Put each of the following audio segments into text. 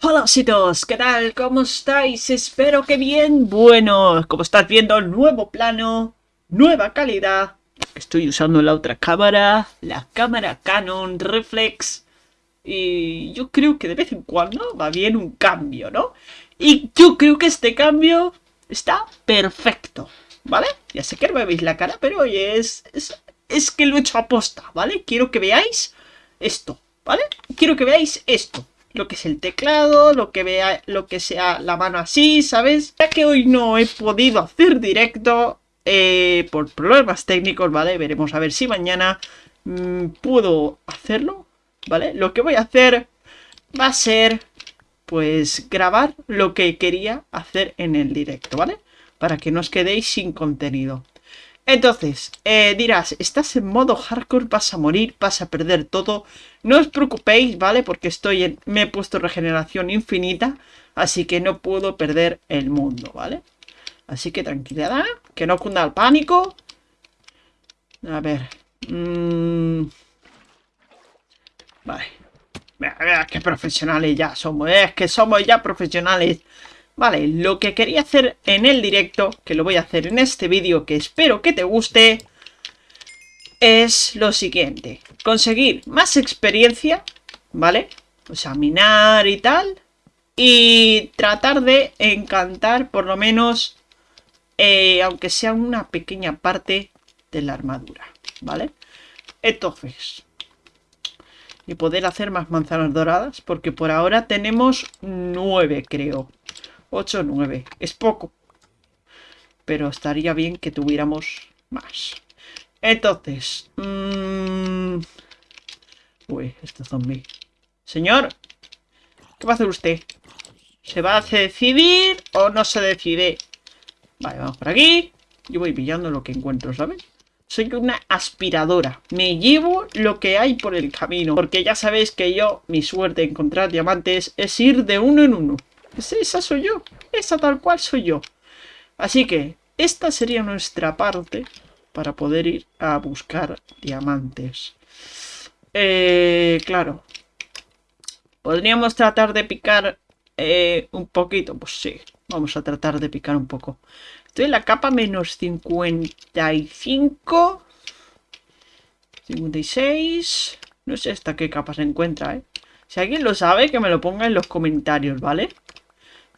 Hola ositos, ¿qué tal? ¿Cómo estáis? Espero que bien. Bueno, como estás viendo, nuevo plano, nueva calidad. Estoy usando la otra cámara, la cámara Canon Reflex. Y yo creo que de vez en cuando va bien un cambio, ¿no? Y yo creo que este cambio está perfecto, ¿vale? Ya sé que no me veis la cara, pero oye, es, es, es que lo he hecho aposta, ¿vale? Quiero que veáis esto, ¿vale? Quiero que veáis esto lo que es el teclado, lo que vea, lo que sea la mano así, ¿sabes? Ya que hoy no he podido hacer directo eh, por problemas técnicos, ¿vale? Veremos a ver si mañana mm, puedo hacerlo, ¿vale? Lo que voy a hacer va a ser, pues, grabar lo que quería hacer en el directo, ¿vale? Para que no os quedéis sin contenido. Entonces, eh, dirás, estás en modo hardcore, vas a morir, vas a perder todo. No os preocupéis, ¿vale? Porque estoy en, me he puesto regeneración infinita, así que no puedo perder el mundo, ¿vale? Así que tranquilidad, que no cunda el pánico. A ver. Mmm... Vale. Mira, qué profesionales ya somos, ¿eh? es que somos ya profesionales. Vale, lo que quería hacer en el directo, que lo voy a hacer en este vídeo, que espero que te guste, es lo siguiente. Conseguir más experiencia, ¿vale? O sea, minar y tal. Y tratar de encantar por lo menos, eh, aunque sea una pequeña parte de la armadura, ¿vale? Entonces, y poder hacer más manzanas doradas, porque por ahora tenemos nueve, creo. 8 9. Es poco. Pero estaría bien que tuviéramos más. Entonces. Mmm... Uy, este zombie. Señor. ¿Qué va a hacer usted? ¿Se va a decidir o no se decide? Vale, vamos por aquí. Yo voy pillando lo que encuentro, ¿sabes? Soy una aspiradora. Me llevo lo que hay por el camino. Porque ya sabéis que yo, mi suerte de encontrar diamantes es ir de uno en uno. Esa soy yo. Esa tal cual soy yo. Así que esta sería nuestra parte para poder ir a buscar diamantes. Eh, claro. ¿Podríamos tratar de picar eh, un poquito? Pues sí, vamos a tratar de picar un poco. Estoy en la capa menos 55. 56. No sé hasta qué capa se encuentra, ¿eh? Si alguien lo sabe, que me lo ponga en los comentarios, ¿vale?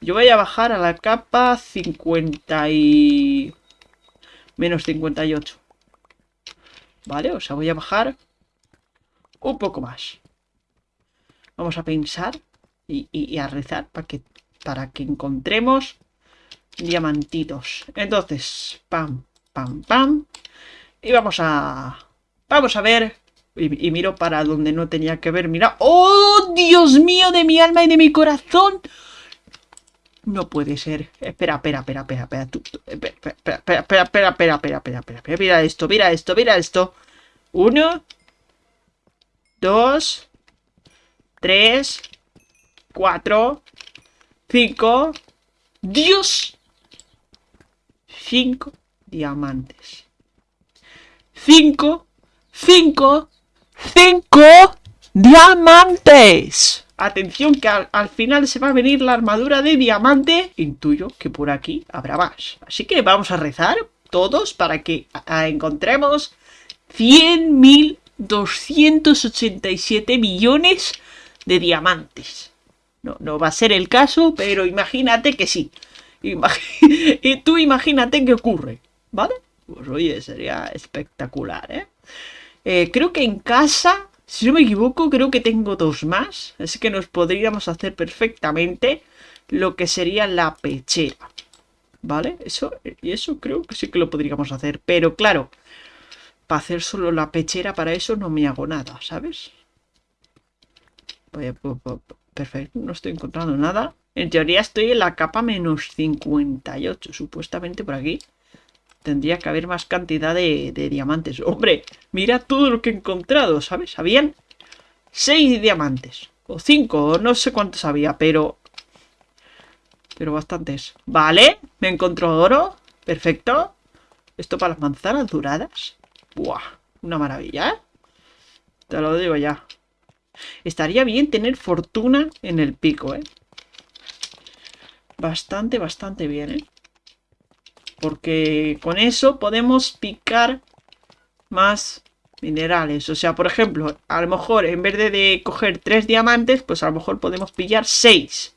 Yo voy a bajar a la capa 50 y... Menos 58. ¿Vale? O sea, voy a bajar un poco más. Vamos a pensar y, a rezar para que, para que encontremos diamantitos. Entonces, pam, pam, pam. Y vamos a... Vamos a ver... Y, y miro para donde no tenía que ver. Mira. ¡Oh, Dios mío de mi alma y de mi corazón! No puede ser. Espera, espera, espera, espera, espera. espera, espera, espera, espera, espera, espera, espera, espera. Mira esto, mira esto, mira esto. Uno. Dos. Tres. Cuatro. Cinco. ¡Dios! Cinco diamantes. Cinco. Cinco. Cinco diamantes. Atención que al, final se va a venir la armadura de diamante. Intuyo que por aquí habrá más. Así que vamos a rezar todos para que encontremos 100.287 millones de diamantes. No, no va a ser el caso, pero imagínate que sí. y tú imagínate que ocurre, ¿vale? Pues oye, sería espectacular, ¿eh? ¿eh? Creo que en casa si no me equivoco, creo que tengo dos más. Así que nos podríamos hacer perfectamente lo que sería la pechera. ¿Vale? Eso, y eso creo que sí que lo podríamos hacer. Pero claro, para hacer solo la pechera, para eso no me hago nada, ¿sabes? Perfecto, no estoy encontrando nada. En teoría estoy en la capa menos 58, supuestamente por aquí. Tendría que haber más cantidad de, diamantes. ¡Hombre! Mira todo lo que he encontrado, ¿sabes? Habían seis diamantes. O cinco, o no sé cuántos había, pero... Pero bastantes. Vale, me encontró oro. Perfecto. Esto para las manzanas duradas. Buah, una maravilla, ¿eh? Te lo digo ya. Estaría bien tener fortuna en el pico, ¿eh? bastante, bastante bien, ¿eh? Porque con eso podemos picar más minerales. O sea, por ejemplo, a lo mejor en vez de, coger tres diamantes, pues a lo mejor podemos pillar seis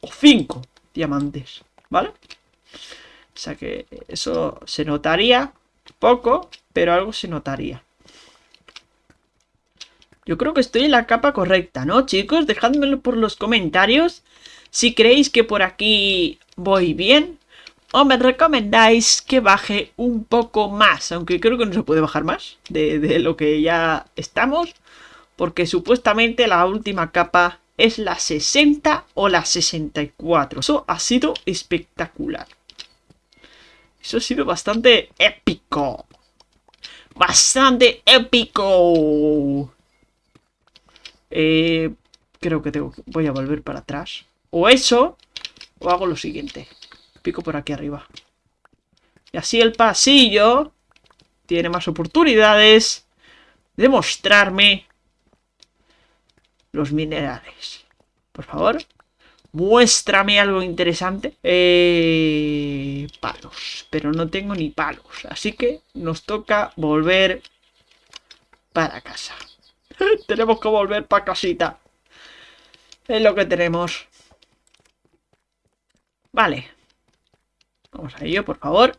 o cinco diamantes, ¿vale? O sea que eso se notaría poco, pero algo se notaría. Yo creo que estoy en la capa correcta, ¿no, chicos? Dejádmelo por los comentarios si creéis que por aquí voy bien o me recomendáis que baje un poco más, aunque creo que no se puede bajar más de, lo que ya estamos, porque supuestamente la última capa es la 60 o la 64. Eso ha sido espectacular. Eso ha sido bastante épico. Bastante épico. Eh, creo que tengo voy a volver para atrás. O eso, o hago lo siguiente. Pico por aquí arriba. Y así el pasillo tiene más oportunidades de mostrarme los minerales. Por favor, muéstrame algo interesante. Eh, palos, pero no tengo ni palos. Así que nos toca volver para casa. tenemos que volver para casita. Es lo que tenemos. Vale. Vamos a ello, por favor.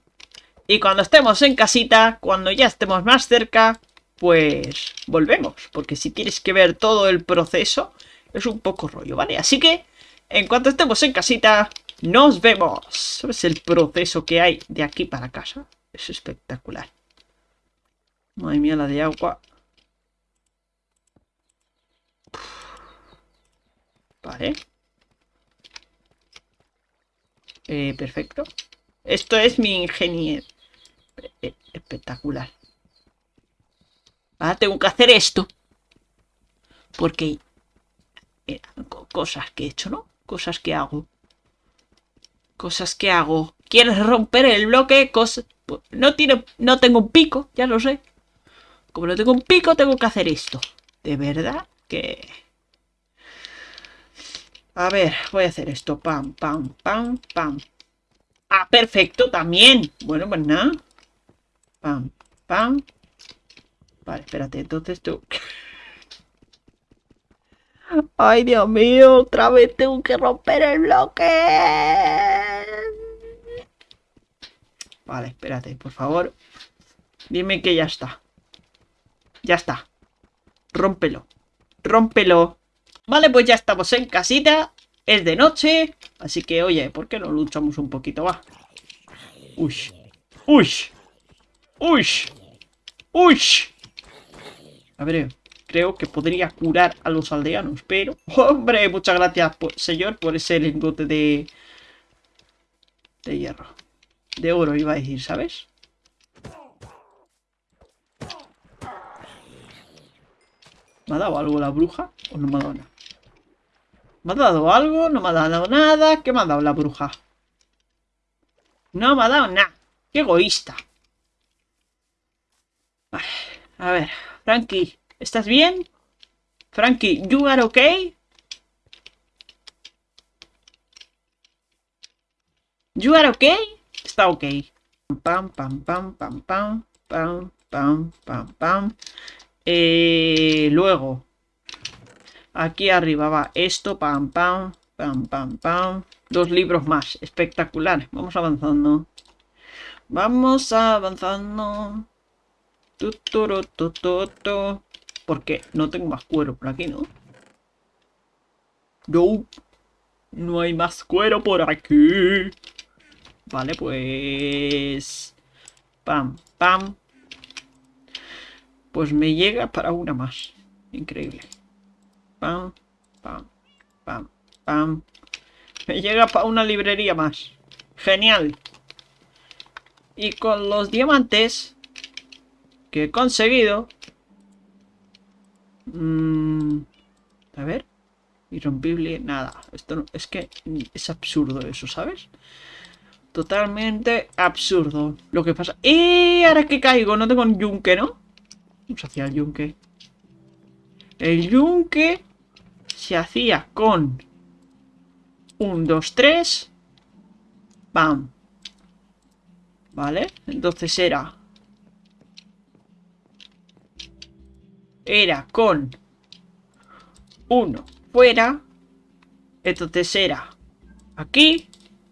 Y cuando estemos en casita, cuando ya estemos más cerca, pues volvemos. Porque si tienes que ver todo el proceso, es un poco rollo, ¿vale? Así que, en cuanto estemos en casita, nos vemos. ¿Sabes el proceso que hay de aquí para casa? Es espectacular. Madre mía, la de agua. Vale. Eh, perfecto. Esto es mi ingeniero. Eh, espectacular. Ahora tengo que hacer esto. Porque... cosas que he hecho, ¿no? Cosas que hago. Cosas que hago. ¿Quieres romper el bloque? Cosas... No, tiene, no tengo un pico, ya lo sé. Como no tengo un pico, tengo que hacer esto. De verdad que... A ver, voy a hacer esto. Pam, pam, pam, pam. Ah, perfecto, también. Bueno, pues nada. Pam, pam. Vale, espérate, entonces tú... Ay, Dios mío, otra vez tengo que romper el bloque. Vale, espérate, por favor. Dime que ya está. Ya está. Rómpelo. Rómpelo. Vale, pues ya estamos en casita. Es de noche. Así que, oye, ¿por qué no luchamos un poquito? Va. Uy. Uy. Uy. Uy. A ver, creo que podría curar a los aldeanos, pero... Hombre, muchas gracias, señor, por ese lingote de... De hierro. De oro, iba a decir, ¿sabes? ¿Me ha dado algo la bruja? ¿O no me ha dado nada? ¿Me ha dado algo? ¿No me ha dado nada? ¿Qué me ha dado la bruja? No me ha dado nada. ¡Qué egoísta! A ver, Frankie, ¿estás bien? Frankie, ¿you are okay? ¿You are okay? Está ok. Pam, pam, pam, pam, pam, pam, pam, pam, pam. Eh, luego, Aquí arriba va esto, pam, pam, pam, pam, pam. Dos libros más, espectacular. Vamos avanzando. Vamos avanzando. Porque no tengo más cuero por aquí, ¿no? No. No hay más cuero por aquí. Vale, pues... Pam, pam. Pues me llega para una más. Increíble pam, pam, pam, pam. Me llega para una librería más. Genial. Y con los diamantes que he conseguido... Mmm, a ver. Irrompible, nada. Esto no, es que es absurdo eso, ¿sabes? Totalmente absurdo. Lo que pasa... ¡Y ahora que caigo! No tengo un yunque, ¿no? Vamos hacia el yunque. El yunque se hacía con un 2, 3 Pam. ¿Vale? Entonces era... Era con... Uno fuera. Entonces era... Aquí.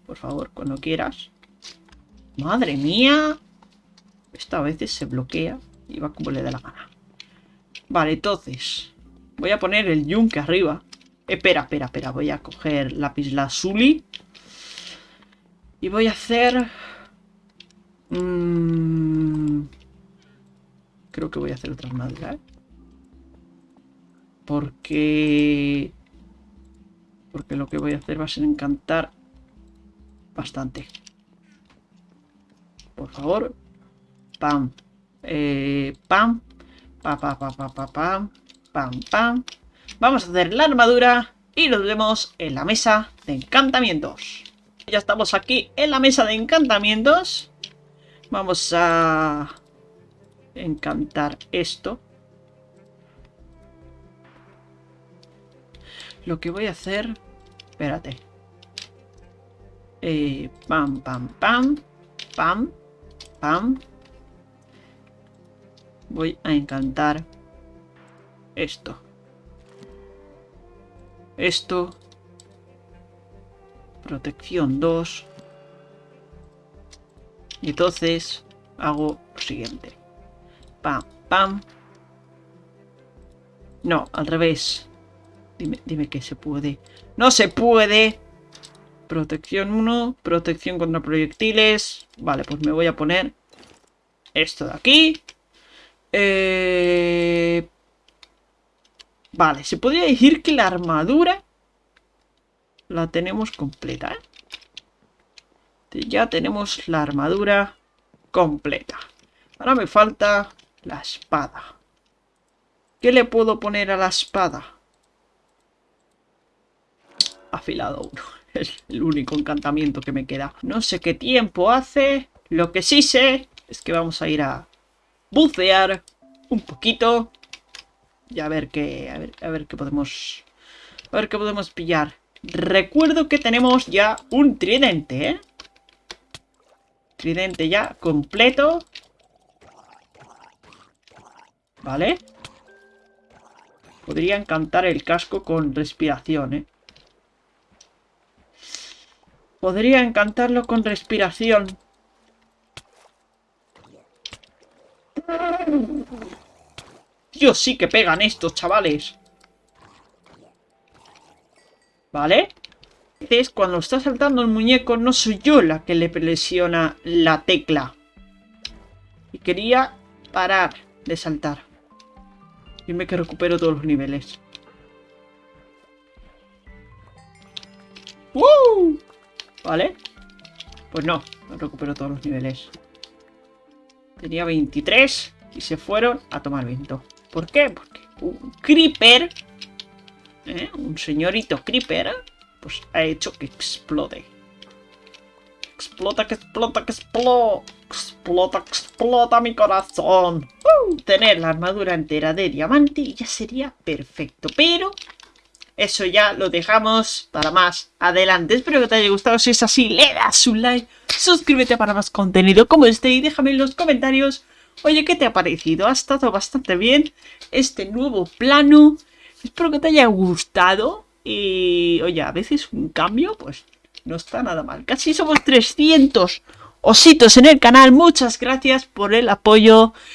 Por favor, cuando quieras. Madre mía. Esta a veces se bloquea y va como le da la gana. Vale, entonces... Voy a poner el yunque arriba. Espera, espera, espera. Voy a coger lápiz lazuli. Y voy a hacer... Mm, creo que voy a hacer otra armadura, ¿eh? Porque... Porque lo que voy a hacer va a ser encantar bastante. Por favor. Pam. Eh, pam. Pa, pa, pa, pa, pa, pam. Pam, pam. Vamos a hacer la armadura y nos vemos en la mesa de encantamientos. Ya estamos aquí en la mesa de encantamientos. Vamos a encantar esto. Lo que voy a hacer... Espérate. Eh, pam, pam, pam. Pam. Pam. Voy a encantar esto. Esto. Protección 2. Y entonces hago lo siguiente. Pam, pam. No, al revés. Dime, dime que se puede. ¡No se puede! Protección 1, protección contra proyectiles. Vale, pues me voy a poner esto de aquí. Eh... Vale, se podría decir que la armadura la tenemos completa, ¿eh? Ya tenemos la armadura completa. Ahora me falta la espada. ¿Qué le puedo poner a la espada? Afilado uno. Es el único encantamiento que me queda. No sé qué tiempo hace. Lo que sí sé es que vamos a ir a bucear un poquito. Y a ver qué, a ver, a ver qué podemos, a ver qué podemos pillar. Recuerdo que tenemos ya un tridente, ¿eh? Tridente ya completo. Vale. Podría encantar el casco con respiración, ¿eh? Podría encantarlo con respiración. Dios, sí que pegan estos, chavales. ¿Vale? Es cuando está saltando el muñeco, no soy yo la que le presiona la tecla. Y quería parar de saltar. Dime que recupero todos los niveles. ¡Woo! ¿Vale? Pues no, no recupero todos los niveles. Tenía 23 y se fueron a tomar viento. ¿Por qué? Porque un creeper, ¿eh? un señorito creeper, pues ha hecho que explote. Explota, que explota, que explota. Explota, explota mi corazón. Tener la armadura entera de diamante ya sería perfecto. Pero eso ya lo dejamos para más adelante. Espero que te haya gustado. Si es así, le das un like. Suscríbete para más contenido como este y déjame en los comentarios Oye, ¿qué te ha parecido? Ha estado bastante bien este nuevo plano. Espero que te haya gustado. Y, oye, a veces un cambio, pues, no está nada mal. Casi somos 300 ositos en el canal. Muchas gracias por el apoyo.